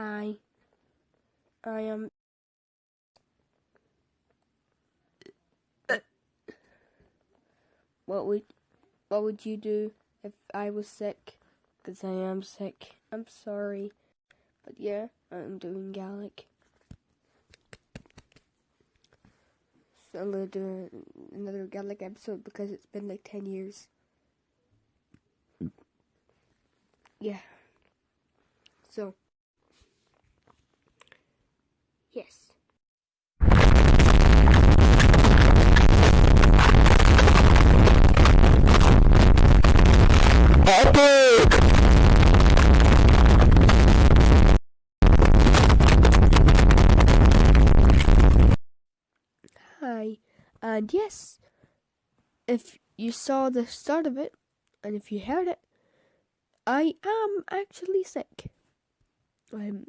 Hi. I am. What would what would you do if I was sick? Cause I am sick. I'm sorry, but yeah, I'm doing Gallic. So I'm gonna do another Gallic episode because it's been like ten years. Yeah. So. Yes. Epic! Hi. And yes, if you saw the start of it, and if you heard it, I am actually sick. I'm